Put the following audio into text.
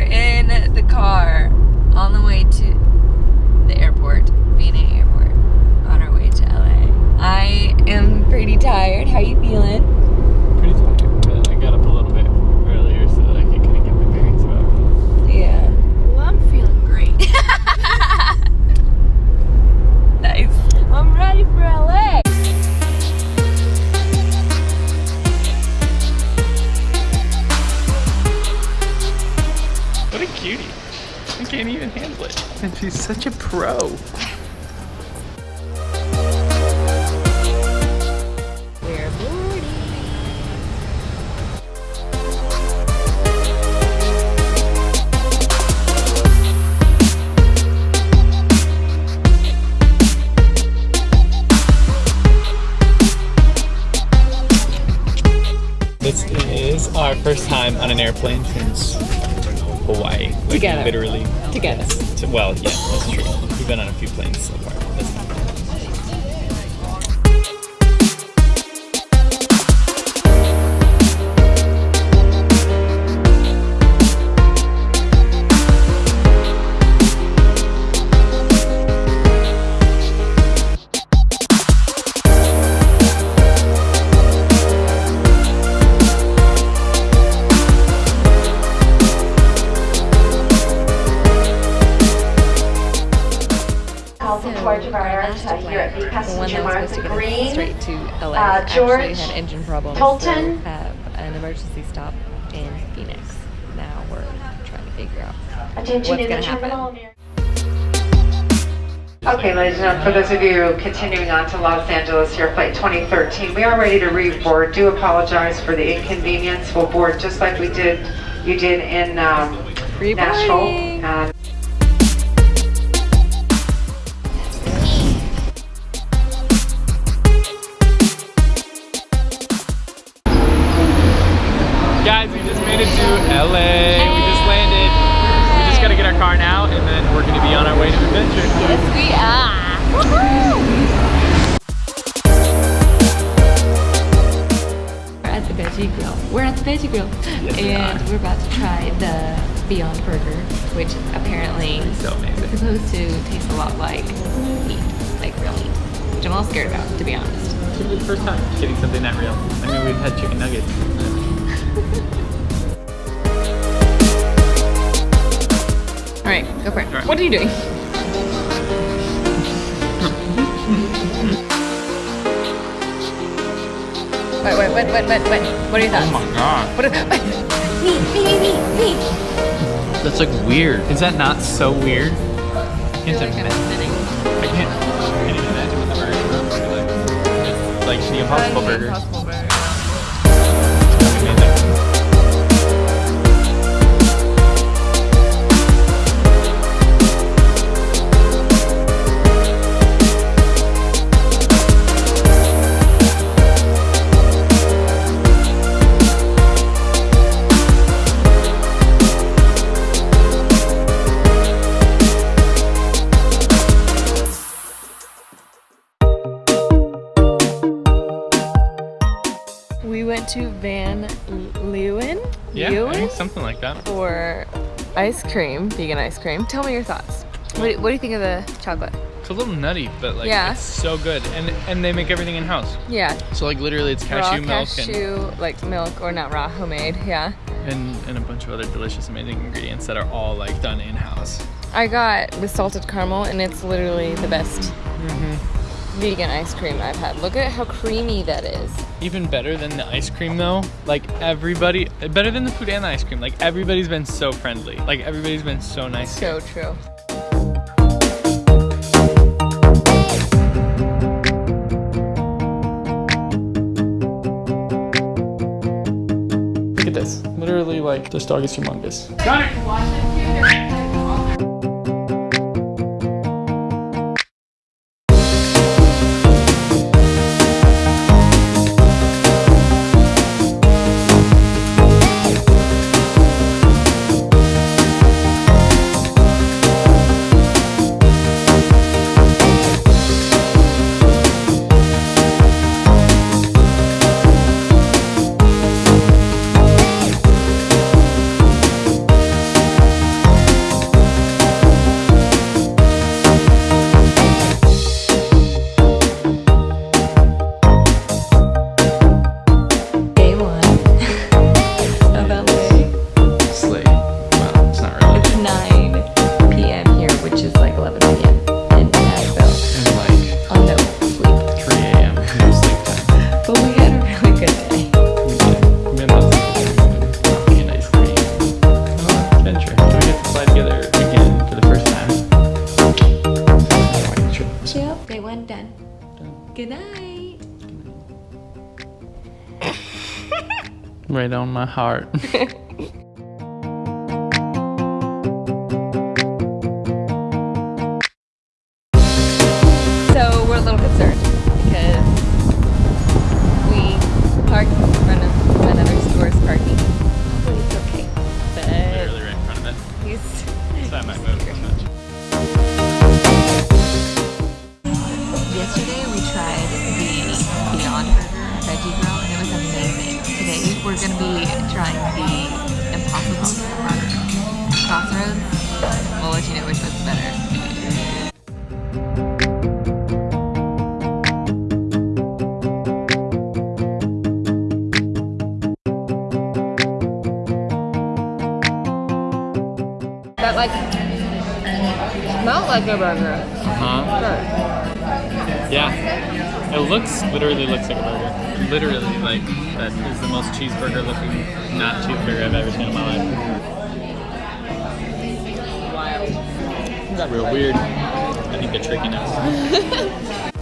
in the car on the way to the airport, BNA Airport, on our way to LA. I am pretty tired. How you feeling? Cutie. I can't even handle it. And she's such a pro. We're boarding. This is our first time on an airplane since Hawaii. Like, Together. Literally. Together. Well, yeah, that's true. We've been on a few planes so of our master uh, here at the The one passenger that was supposed to get us Green. straight to LA uh, actually George had engine problems. Tolton. So have an emergency stop in Phoenix. Now we're trying to figure out. Attention What's gonna happen? Okay, ladies and gentlemen, for those of you continuing on to Los Angeles here, flight 2013, we are ready to reboard. Do apologize for the inconvenience. We'll board just like we did, you did in um, Nashville. Reboarding. To LA. We just landed. We just gotta get our car now and then we're gonna be on our way to adventure. Yes, we are. We're at the Veggie Grill. We're at the Veggie Grill, Yes, we and are. we're about to try the Beyond Burger, which apparently So is supposed to taste a lot like meat, like real meat, which I'm a little scared about, to be honest. It's gonna be the first time getting something that real. I mean, we've had chicken nuggets. go for it. All right. What are you doing? Wait, wait, wait, wait, wait, wait. What are your thoughts? Oh my god. What are, me, me, me, me, me. That's like weird. Is that not so weird? I can't imagine. I can't, I can't even imagine what the burger is like. It's like the Impossible uh, Burger. Impossible to Van Leeuwen, Yeah, Leeuwen something like that. for ice cream, vegan ice cream. Tell me your thoughts. What do, what do you think of the chocolate? It's a little nutty, but like Yeah. it's so good. And and they make everything in house. Yeah, So like literally it's cashew raw milk cashew, like milk or not raw, homemade. Yeah. and, and and a bunch of other delicious amazing ingredients that are all like done in house. I got the salted caramel, and it's literally the best mm-hmm. Vegan ice cream I've had. Look at how creamy that is. Even better than the ice cream though. Like everybody better than the food and the ice cream. Like everybody's been so friendly. Like everybody's been so nice. So true. Look at this. Literally like this dog is humongous. Good Right on my heart. We're gonna be trying the Impossible Burger. Crossroads. We'll let you know which one's better. That like smelled like a burger. Huh? Yeah. It looks, literally looks like a burger. Literally, like, that is the most cheeseburger looking, not cheeseburger I've ever seen in my life. Wild. Real weird. I think they're tricking us.